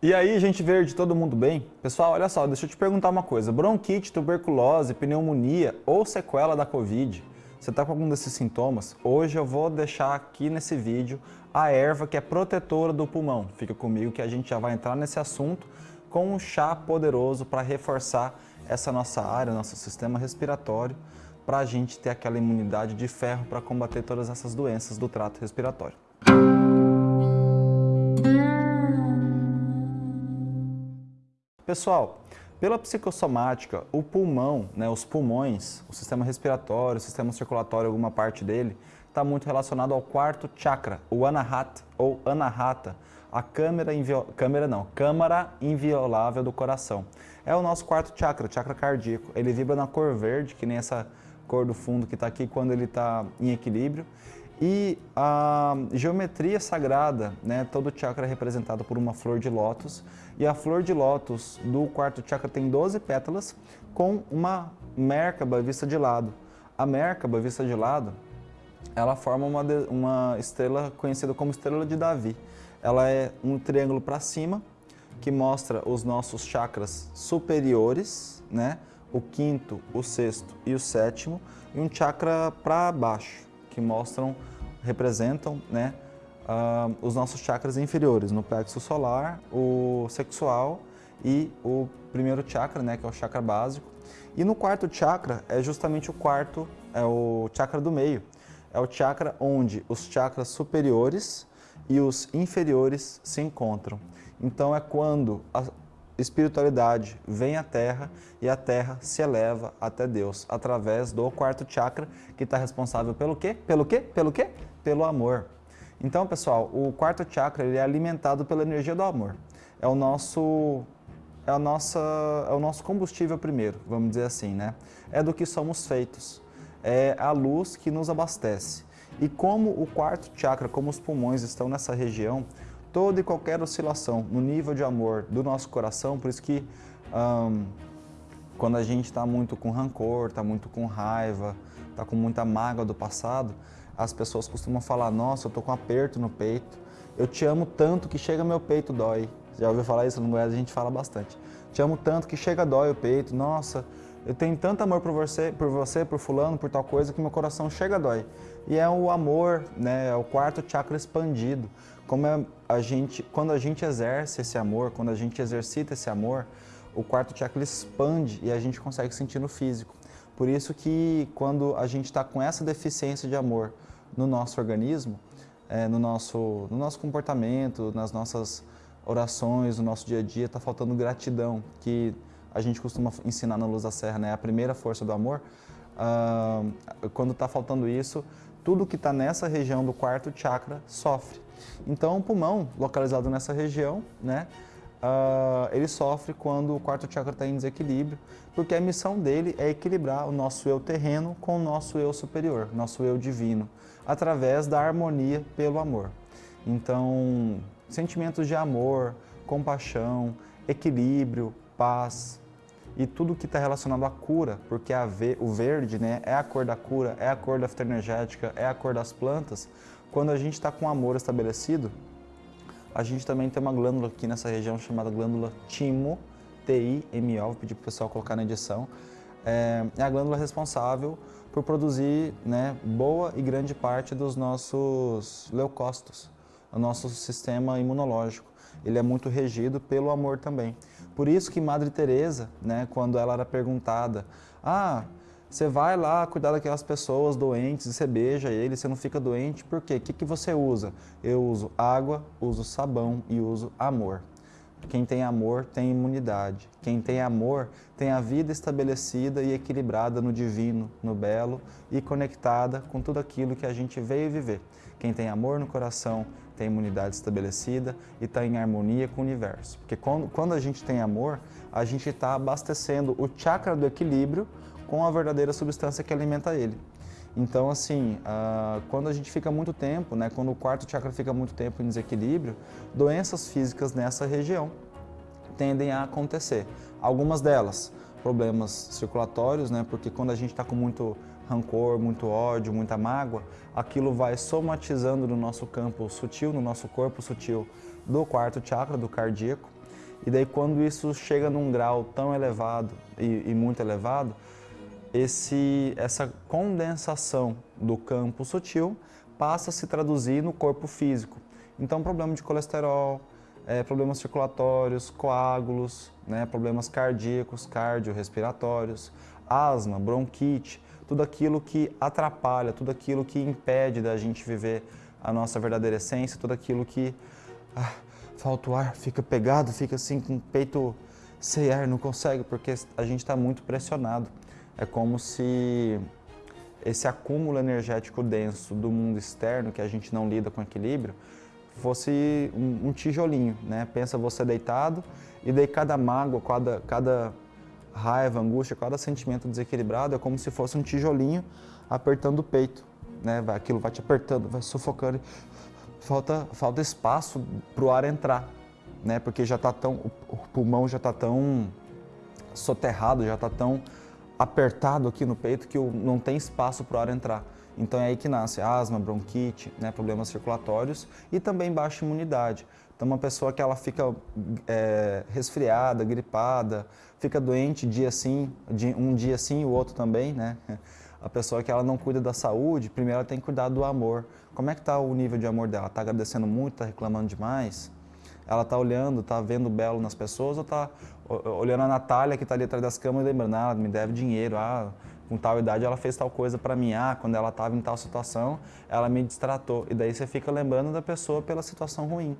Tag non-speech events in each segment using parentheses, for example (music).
E aí, gente verde, todo mundo bem? Pessoal, olha só, deixa eu te perguntar uma coisa. Bronquite, tuberculose, pneumonia ou sequela da Covid, você está com algum desses sintomas? Hoje eu vou deixar aqui nesse vídeo a erva que é protetora do pulmão. Fica comigo que a gente já vai entrar nesse assunto com um chá poderoso para reforçar essa nossa área, nosso sistema respiratório, para a gente ter aquela imunidade de ferro para combater todas essas doenças do trato respiratório. Pessoal, pela psicossomática, o pulmão, né, os pulmões, o sistema respiratório, o sistema circulatório, alguma parte dele, está muito relacionado ao quarto chakra, o anahata ou anahata, a câmera, câmera não, câmara inviolável do coração. É o nosso quarto chakra, chakra cardíaco. Ele vibra na cor verde, que nem essa cor do fundo que está aqui quando ele está em equilíbrio. E a geometria sagrada, né, todo chakra é representado por uma flor de lótus. E a flor de lótus do quarto chakra tem 12 pétalas com uma Merkaba vista de lado. A Merkaba vista de lado, ela forma uma, uma estrela conhecida como estrela de Davi. Ela é um triângulo para cima, que mostra os nossos chakras superiores, né? o quinto, o sexto e o sétimo, e um chakra para baixo, que mostram, representam né, uh, os nossos chakras inferiores, no plexo solar, o sexual e o primeiro chakra, né, que é o chakra básico. E no quarto chakra é justamente o quarto, é o chakra do meio. É o chakra onde os chakras superiores e os inferiores se encontram. Então é quando a espiritualidade vem à Terra e a Terra se eleva até Deus, através do quarto chakra, que está responsável pelo quê? Pelo quê? Pelo quê? Pelo amor. Então, pessoal, o quarto chakra ele é alimentado pela energia do amor. É o nosso é, a nossa, é o nosso combustível primeiro, vamos dizer assim, né? É do que somos feitos. É a luz que nos abastece. E como o quarto chakra, como os pulmões estão nessa região, toda e qualquer oscilação no nível de amor do nosso coração, por isso que um, quando a gente está muito com rancor, está muito com raiva, está com muita mágoa do passado, as pessoas costumam falar, nossa, eu estou com um aperto no peito, eu te amo tanto que chega meu peito dói. Já ouviu falar isso? No Goiás a gente fala bastante. Te amo tanto que chega dói o peito, nossa, eu tenho tanto amor por você, por você, por fulano, por tal coisa, que meu coração chega dói. E é o amor, né, é o quarto chakra expandido. Como é a gente, quando a gente exerce esse amor, quando a gente exercita esse amor, o quarto chakra expande e a gente consegue sentir no físico. Por isso que quando a gente está com essa deficiência de amor no nosso organismo, é, no, nosso, no nosso comportamento, nas nossas orações, no nosso dia a dia, está faltando gratidão, que a gente costuma ensinar na Luz da Serra, né? a primeira força do amor. Uh, quando está faltando isso, tudo que está nessa região do quarto chakra sofre. Então o pulmão, localizado nessa região, né, uh, ele sofre quando o quarto chakra está em desequilíbrio, porque a missão dele é equilibrar o nosso eu terreno com o nosso eu superior, nosso eu divino, através da harmonia pelo amor. Então, sentimentos de amor, compaixão, equilíbrio, paz e tudo que está relacionado à cura, porque a o verde né, é a cor da cura, é a cor da fitoenergética, é a cor das plantas. Quando a gente está com amor estabelecido, a gente também tem uma glândula aqui nessa região chamada glândula timo, T-I-M-O, vou pedir para o pessoal colocar na edição. É, é, a glândula responsável por produzir né, boa e grande parte dos nossos leucócitos, o nosso sistema imunológico. Ele é muito regido pelo amor também. Por isso que Madre Teresa, né, quando ela era perguntada, ah, você vai lá cuidar daquelas pessoas doentes, você beija eles, você não fica doente, por quê? O que, que você usa? Eu uso água, uso sabão e uso amor. Quem tem amor tem imunidade. Quem tem amor tem a vida estabelecida e equilibrada no divino, no belo e conectada com tudo aquilo que a gente veio viver. Quem tem amor no coração tem imunidade estabelecida e está em harmonia com o universo. Porque quando, quando a gente tem amor, a gente está abastecendo o chakra do equilíbrio com a verdadeira substância que alimenta ele. Então, assim, uh, quando a gente fica muito tempo, né, quando o quarto chakra fica muito tempo em desequilíbrio, doenças físicas nessa região tendem a acontecer. Algumas delas, problemas circulatórios, né, porque quando a gente está com muito rancor, muito ódio, muita mágoa, aquilo vai somatizando no nosso campo sutil, no nosso corpo sutil do quarto chakra, do cardíaco, E daí quando isso chega num grau tão elevado e, e muito elevado, esse, essa condensação do campo sutil passa a se traduzir no corpo físico. Então, problema de colesterol, é, problemas circulatórios, coágulos, né, problemas cardíacos, cardiorrespiratórios, asma, bronquite, tudo aquilo que atrapalha, tudo aquilo que impede da gente viver a nossa verdadeira essência, tudo aquilo que ah, falta o ar, fica pegado, fica assim com o peito sem ar, não consegue, porque a gente está muito pressionado. É como se esse acúmulo energético denso do mundo externo, que a gente não lida com equilíbrio, fosse um, um tijolinho, né? Pensa você deitado e daí cada mágoa, cada, cada raiva, angústia, cada sentimento desequilibrado é como se fosse um tijolinho apertando o peito, né? Aquilo vai te apertando, vai sufocando, falta, falta espaço para o ar entrar, né? Porque já tá tão, o pulmão já está tão soterrado, já está tão apertado aqui no peito que não tem espaço para o ar entrar. Então é aí que nasce asma, bronquite, né, problemas circulatórios e também baixa imunidade. Então uma pessoa que ela fica é, resfriada, gripada, fica doente dia sim, um dia sim e o outro também, né? (laughs) A pessoa que ela não cuida da saúde, primeiro ela tem que cuidar do amor. Como é que está o nível de amor dela? Está agradecendo muito, está reclamando demais? Ela está olhando, está vendo belo nas pessoas ou está olhando a Natália que está ali atrás das câmeras lembrando, ah, me deve dinheiro, ah, com tal idade ela fez tal coisa para mim, ah, quando ela estava em tal situação, ela me distratou. E daí você fica lembrando da pessoa pela situação ruim.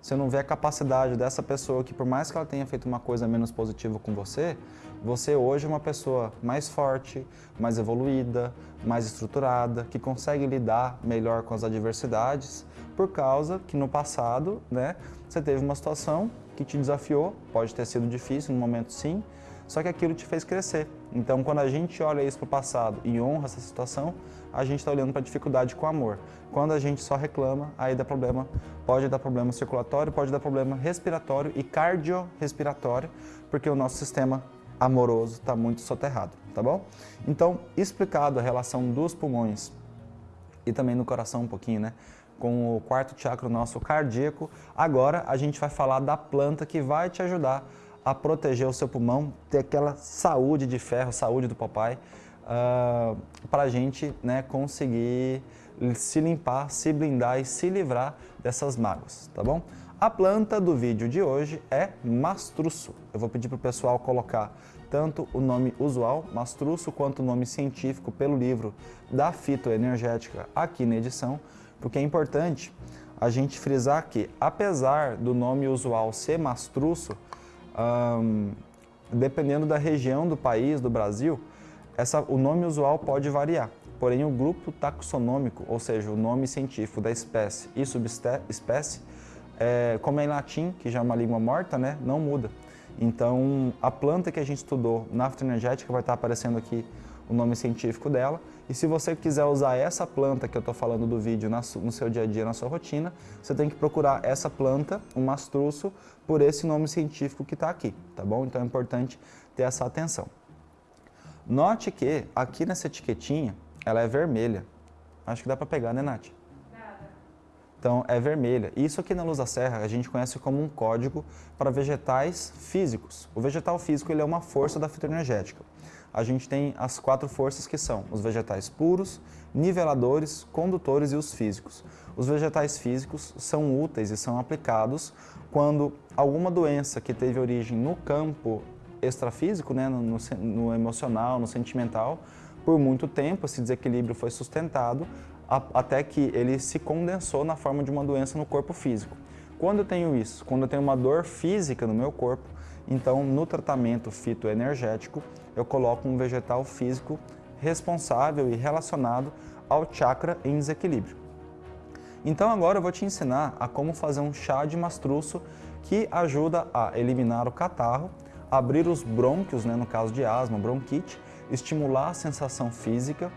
Você não vê a capacidade dessa pessoa que por mais que ela tenha feito uma coisa menos positiva com você, você hoje é uma pessoa mais forte, mais evoluída, mais estruturada, que consegue lidar melhor com as adversidades, por causa que no passado, né, você teve uma situação que te desafiou, pode ter sido difícil no momento sim, só que aquilo te fez crescer. Então, quando a gente olha isso para o passado e honra essa situação, a gente está olhando para a dificuldade com amor. Quando a gente só reclama, aí dá problema, pode dar problema circulatório, pode dar problema respiratório e cardiorrespiratório, porque o nosso sistema amoroso está muito soterrado, tá bom? Então, explicado a relação dos pulmões e também no coração um pouquinho, né? Com o quarto chakra nosso cardíaco, agora a gente vai falar da planta que vai te ajudar a proteger o seu pulmão, ter aquela saúde de ferro, saúde do papai, uh, ah, para a gente né, conseguir se limpar, se blindar e se livrar dessas mágoas, tá bom? A planta do vídeo de hoje é mastruço. Eu vou pedir para o pessoal colocar tanto o nome usual, mastruço, quanto o nome científico pelo livro da fitoenergética aqui na edição, porque é importante a gente frisar que, apesar do nome usual ser mastruço, dependendo da região do país, do Brasil, essa, o nome usual pode variar. Porém, o grupo taxonômico, ou seja, o nome científico da espécie e subespécie, é, como é em latim, que já é uma língua morta, né, não muda. Então, a planta que a gente estudou na fitoenergética vai estar aparecendo aqui o nome científico dela. E se você quiser usar essa planta que eu estou falando do vídeo no seu dia a dia, na sua rotina, você tem que procurar essa planta, o um mastruço, por esse nome científico que está aqui, tá bom? Então é importante ter essa atenção. Note que aqui nessa etiquetinha, ela é vermelha. Acho que dá para pegar, né, Nath? Então, é vermelha. Isso aqui na Luz da Serra a gente conhece como um código para vegetais físicos. O vegetal físico ele é uma força da fitoenergética a gente tem as quatro forças que são os vegetais puros, niveladores, condutores e os físicos. Os vegetais físicos são úteis e são aplicados quando alguma doença que teve origem no campo extrafísico, né, no, no emocional, no sentimental, por muito tempo esse desequilíbrio foi sustentado a, até que ele se condensou na forma de uma doença no corpo físico. Quando eu tenho isso, quando eu tenho uma dor física no meu corpo, então no tratamento fitoenergético, eu coloco um vegetal físico responsável e relacionado ao chakra em desequilíbrio. Então agora eu vou te ensinar a como fazer um chá de mastruço que ajuda a eliminar o catarro, abrir os brônquios, né, no caso de asma, bronquite, estimular a sensação física,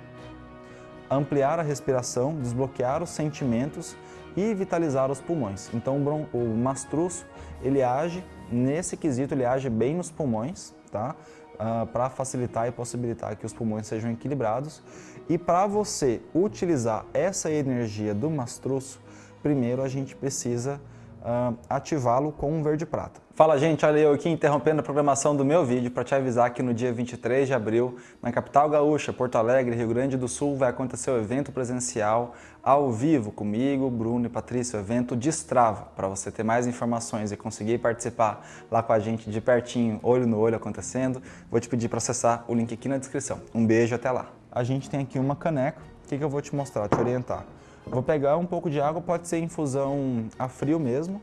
ampliar a respiração, desbloquear os sentimentos e vitalizar os pulmões. Então o mastruço, ele age nesse quesito, ele age bem nos pulmões, tá? uh, ah, para facilitar e possibilitar que os pulmões sejam equilibrados. E para você utilizar essa energia do mastruço, primeiro a gente precisa uh, ativá-lo com um verde prata. Fala gente, olha eu aqui interrompendo a programação do meu vídeo para te avisar que no dia 23 de abril, na capital gaúcha, Porto Alegre, Rio Grande do Sul, vai acontecer o evento presencial ao vivo comigo, Bruno e Patrícia, o evento Destrava, para você ter mais informações e conseguir participar lá com a gente de pertinho, olho no olho acontecendo, vou te pedir para acessar o link aqui na descrição. Um beijo, até lá. A gente tem aqui uma caneca, o que, que eu vou te mostrar, te orientar. Vou pegar um pouco de água, pode ser infusão a frio mesmo,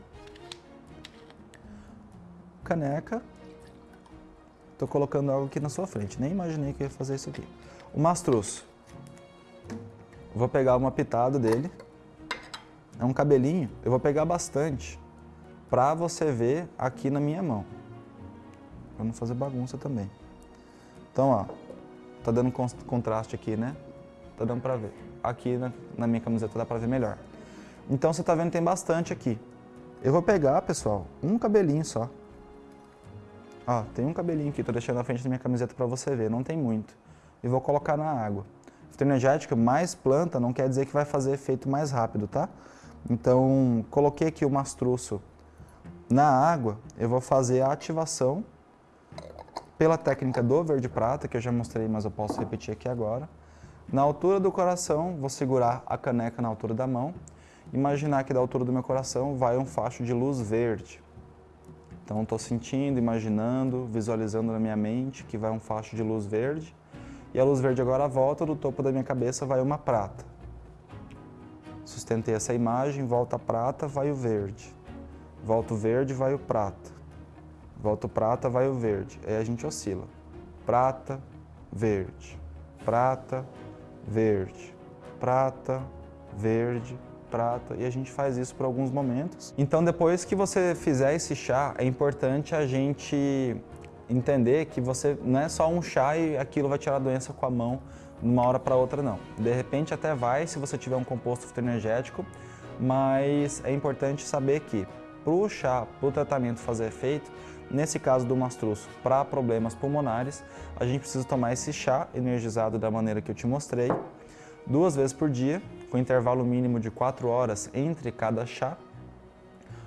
caneca. Estou colocando algo aqui na sua frente. Nem imaginei que ia fazer isso aqui. O mastruço. Vou pegar uma pitada dele. É um cabelinho. Eu vou pegar bastante para você ver aqui na minha mão. Para não fazer bagunça também. Então, ó. Tá dando contraste aqui, né? Tá dando para ver. Aqui na, na minha camiseta dá para ver melhor. Então, você tá vendo tem bastante aqui. Eu vou pegar, pessoal, um cabelinho só. Ó, tem um cabelinho aqui, tô deixando na frente da minha camiseta para você ver, não tem muito. E vou colocar na água. Fitoenergética, mais planta, não quer dizer que vai fazer efeito mais rápido, tá? Então, coloquei aqui o mastruço na água, eu vou fazer a ativação pela técnica do verde prata, que eu já mostrei, mas eu posso repetir aqui agora. Na altura do coração, vou segurar a caneca na altura da mão. Imaginar que da altura do meu coração vai um facho de luz verde. Então estou sentindo, imaginando, visualizando na minha mente que vai um facho de luz verde e a luz verde agora volta, do topo da minha cabeça vai uma prata. Sustentei essa imagem, volta a prata, vai o verde. Volta o verde, vai o prata. Volta o prata, vai o verde. Aí a gente oscila. Prata, verde. Prata, verde. Prata, verde, prata e a gente faz isso por alguns momentos. Então depois que você fizer esse chá, é importante a gente entender que você não é só um chá e aquilo vai tirar a doença com a mão de uma hora para outra não. De repente até vai se você tiver um composto fitoenergético, mas é importante saber que para o chá, para o tratamento fazer efeito, nesse caso do mastruço, para problemas pulmonares, a gente precisa tomar esse chá energizado da maneira que eu te mostrei, duas vezes por dia, com intervalo mínimo de 4 horas entre cada chá,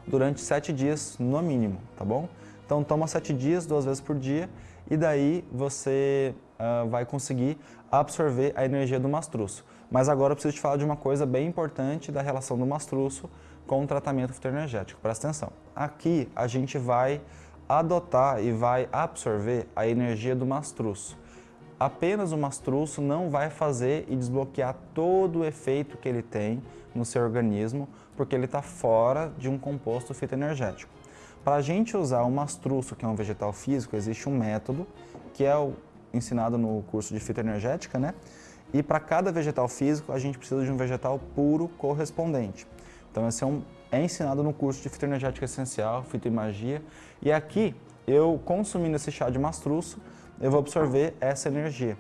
durante 7 dias no mínimo, tá bom? Então toma 7 dias, duas vezes por dia, e daí você uh, vai conseguir absorver a energia do mastruço. Mas agora eu preciso te falar de uma coisa bem importante da relação do mastruço com o tratamento fitoenergético. Presta atenção. Aqui a gente vai adotar e vai absorver a energia do mastruço apenas o mastruço não vai fazer e desbloquear todo o efeito que ele tem no seu organismo, porque ele está fora de um composto fitoenergético. Para a gente usar o mastruço, que é um vegetal físico, existe um método, que é o ensinado no curso de fitoenergética, né? E para cada vegetal físico, a gente precisa de um vegetal puro correspondente. Então, esse é, um, é ensinado no curso de fitoenergética essencial, fitoimagia. E aqui, eu consumindo esse chá de mastruço, eu vou absorver essa energia.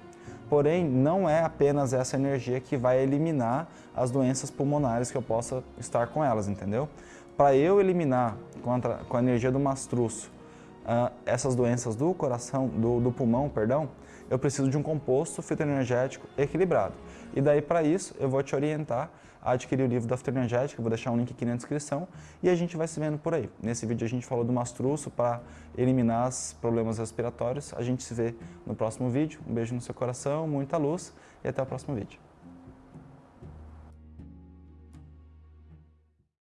Porém, não é apenas essa energia que vai eliminar as doenças pulmonares que eu possa estar com elas, entendeu? Para eu eliminar com a, com a, energia do mastruço uh, essas doenças do coração, do, do pulmão, perdão, eu preciso de um composto fitoenergético equilibrado. E daí, para isso, eu vou te orientar adquirir o livro da fitoenergética, vou deixar um link aqui na descrição, e a gente vai se vendo por aí. Nesse vídeo a gente falou do mastruço para eliminar os problemas respiratórios. A gente se vê no próximo vídeo. Um beijo no seu coração, muita luz e até o próximo vídeo.